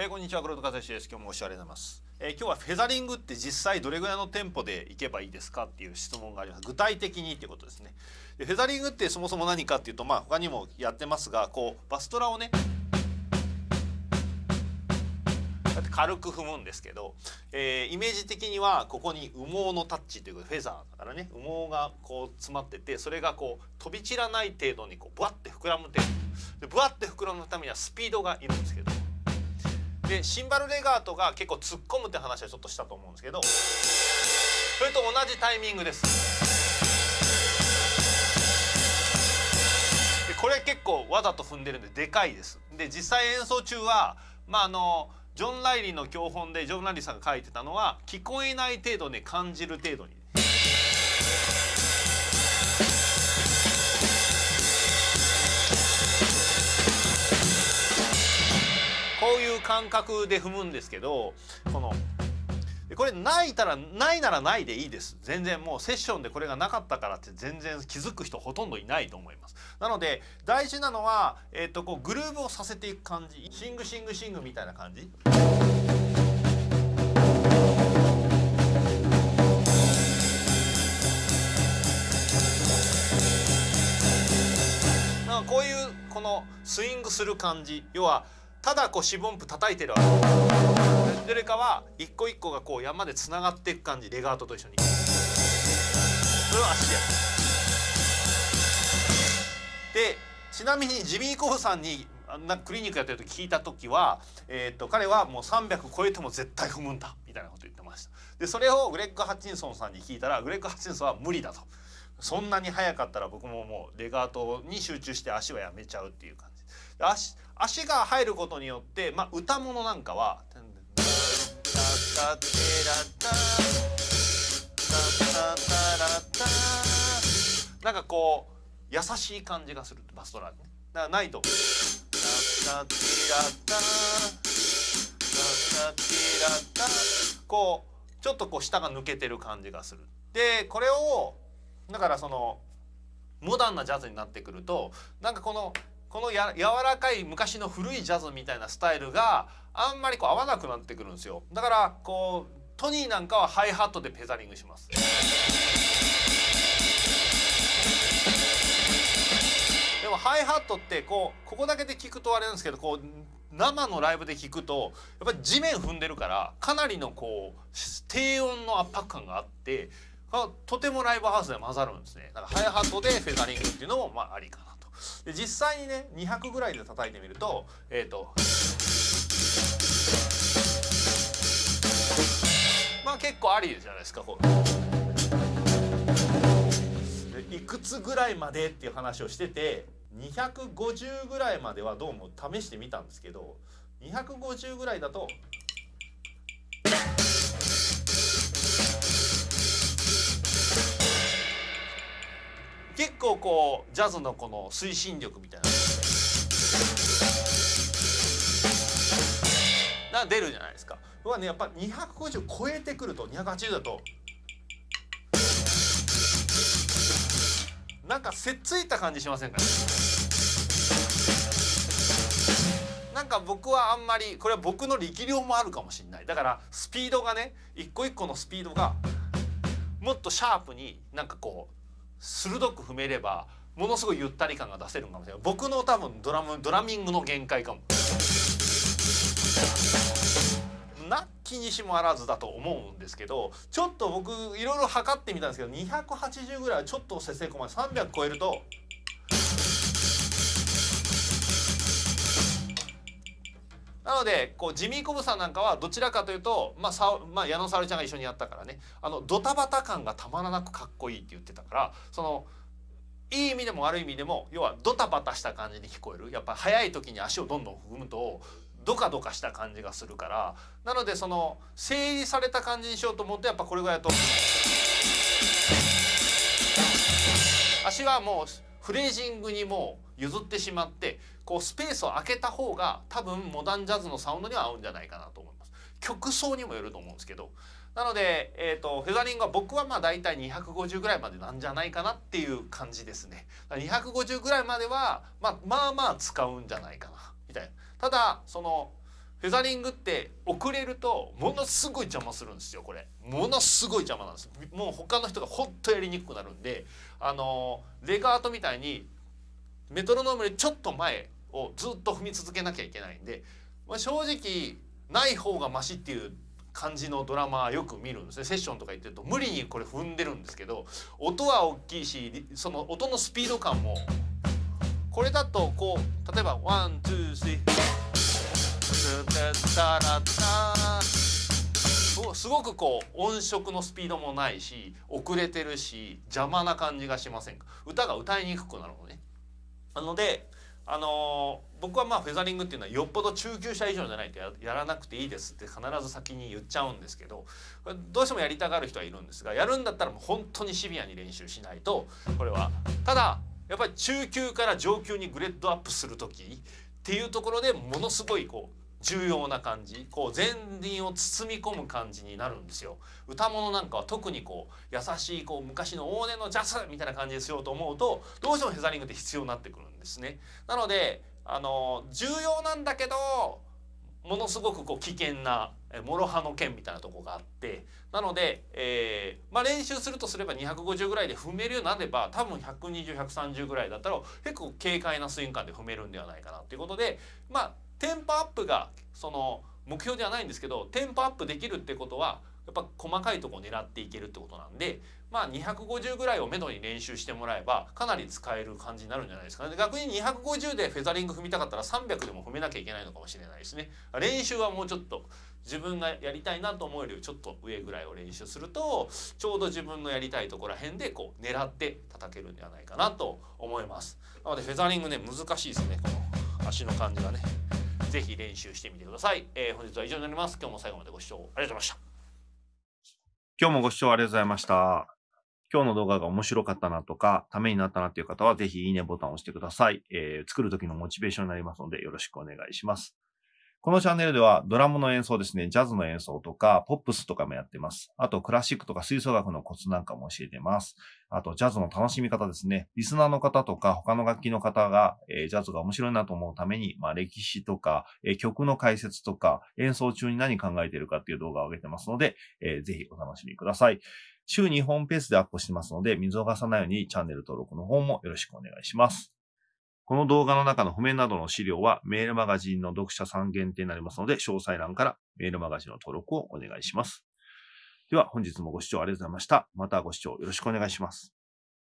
えー、こんにちは黒田和志です。今日もおしゃれなます、えー、今日はフェザリングって実際どれぐらいのテンポでいけばいいですかっていう質問があります。具体的にっていうことですね。でフェザリングってそもそも何かっていうとまあ他にもやってますがこうバストラをね軽く踏むんですけど、えー、イメージ的にはここに羽毛のタッチということでフェザーだからね。羽毛がこう詰まっててそれがこう飛び散らない程度にこうブワッて膨らむ程度。でブワッて膨らむためにはスピードがいるんですけどでシンバルレガートが結構突っ込むって話はちょっとしたと思うんですけどそれと同じタイミングです。でこれ結構わざと踏んでるんででかいです。で実際演奏中はまああのジョン・ライリーの教本でジョン・ライリーさんが書いてたのは聞こえない程度に感じる程度に。こういう感覚で踏むんですけどこのこれないたらないならないでいいです。全然もうセッションでこれがなかったからって全然気づく人ほとんどいないと思います。なので大事なのは、えー、とこうグルーブをさせていく感じ。シングシングシングみたいな感じ。こういうこのスイングする感じ。要はただこう四分音符叩いてるわけ。どれかは一個一個がこう山でつながっていく感じレガートと一緒に。それは足でやる。でちなみにジミー・コフさんにあんなクリニックやってる時聞いた時は、えーと、彼はもう300超えても絶対踏むんだみたいなこと言ってました。でそれをグレッグ・ハッチンソンさんに聞いたらグレッグ・ハッチンソンは無理だと。そんなに速かったら僕ももうレガートに集中して足はやめちゃうっていう感じ。足足が入ることによって、まあ、歌物なんかは「なんかこう優しい感じがするバストラーねだからないと「こうちょっとこう下が抜けてる感じがする。でこれをだからそのモダンなジャズになってくるとなんかこのこのや柔らかい昔の古いジャズみたいなスタイルがあんまりこう合わなくなってくるんですよ。だからこうトニーなんかはハイハットでペザリングします。でもハイハットってこうここだけで聞くとあれなんですけどこう生のライブで聞くとやっぱり地面踏んでるからかなりのこう低音の圧迫感があってとてもライブハウスで混ざるんですね。だからハイハットでフェザリングっていうのもまあありかな。で実際にね200ぐらいで叩いてみるとえっ、ー、とまあ結構ありじゃないですかこう。いくつぐらいまでっていう話をしてて250ぐらいまではどうも試してみたんですけど250ぐらいだと結構こうジャズのこの推進力みたいなが出るじゃないですか。僕はねやっぱ250超えてくると280だと。なんかせっついた感じしませんかね。なんか僕はあんまりこれは僕の力量もあるかもしれない。だからスピードがね一個一個のスピードがもっとシャープになんかこう鋭く踏めればものすごいゆったり感が出せるかもしれない。僕の多分ドラムドラミングの限界かも。な気にしもあらずだと思うんですけどちょっと僕いろいろ測ってみたんですけど280ぐらいはちょっと節制こまで300超えるとなのでこうジミー・コブさんなんかはどちらかというと、まあさまあ、矢野沙織ちゃんが一緒にやったからね。あのドタバタ感がたまらなくかっこいいって言ってたからそのいい意味でも悪い意味でも要はドタバタした感じに聞こえる。やっぱ速い時に足をどんどん踏むとドカドカした感じがするから。なのでその整理された感じにしようと思うとやっぱこれぐらいだと。足はもうフレージングにも譲ってしまってこうスペースを空けた方が多分モダンジャズのサウンドには合うんじゃないかなと思います。曲層にもよると思うんですけどなので、えーと、フェザリングは僕はまあ大体250ぐらいまでなんじゃないかなっていう感じですね。250ぐらいまでは、まあ、まあまあ使うんじゃないかなみたいな。ただそのフェザリングって遅れるとものすごい邪魔するんですよこれ。ものすごい邪魔なんですもう他の人がほんとやりにくくなるんであのレガートみたいにメトロノームよりちょっと前をずっと踏み続けなきゃいけないんで、まあ、正直ない方がマシっていう感じのドラマよく見るんですね。セッションとか行ってると無理にこれ踏んでるんですけど音は大きいしその音のスピード感もこれだとこう例えばワンツースリーすごくこう音色のスピードもないし遅れてるし邪魔な感じがしませんか？歌が歌いにくくなるのね。なのであのー、僕はまあフェザリングっていうのはよっぽど中級者以上じゃないとやらなくていいですって必ず先に言っちゃうんですけどどうしてもやりたがる人はいるんですがやるんだったらもう本当にシビアに練習しないとこれは。ただやっぱり中級から上級にグレードアップする時っていうところでものすごいこう重要な感じこう前輪を包み込む感じになるんですよ。歌物なんかは特にこう優しいこう昔の往年のジャズみたいな感じにしようと思うとどうしてもヘザリングって必要になってくるんですね。なのであの重要なんだけどものすごくこう危険な諸刃の剣みたいなとこがあってなので、えーまあ、練習するとすれば250ぐらいで踏めるようになれば多分120130ぐらいだったら結構軽快なスイング感で踏めるんではないかなということでまあテンポアップがその目標ではないんですけどテンポアップできるってことはやっぱ細かいとこを狙っていけるってことなんでまあ250ぐらいをめどに練習してもらえばかなり使える感じになるんじゃないですかね。逆に250でフェザリング踏みたかったら300でも踏めなきゃいけないのかもしれないですね。練習はもうちょっと自分がやりたいなと思えるちょっと上ぐらいを練習するとちょうど自分のやりたいところら辺でこう狙って叩けるんではないかなと思います。なのでフェザリングね難しいですね。この足の感じがね。ぜひ練習してみてください、えー、本日は以上になります。今日も最後までご視聴ありがとうございました。今日もご視聴ありがとうございました。今日の動画が面白かったなとか、ためになったなっていう方は、ぜひいいねボタンを押してください。えー、作る時のモチベーションになりますので、よろしくお願いします。このチャンネルではドラムの演奏ですね、ジャズの演奏とか、ポップスとかもやってます。あと、クラシックとか吹奏楽のコツなんかも教えてます。あと、ジャズの楽しみ方ですね。リスナーの方とか、他の楽器の方が、えー、ジャズが面白いなと思うために、まあ、歴史とか、えー、曲の解説とか、演奏中に何考えてるかっていう動画を上げてますので、えー、ぜひお楽しみください。週2本ペースでアップしてますので、見逃さないようにチャンネル登録の方もよろしくお願いします。この動画の中の譜面などの資料はメールマガジンの読者さん限定になりますので、詳細欄からメールマガジンの登録をお願いします。では本日もご視聴ありがとうございました。またご視聴よろしくお願いします。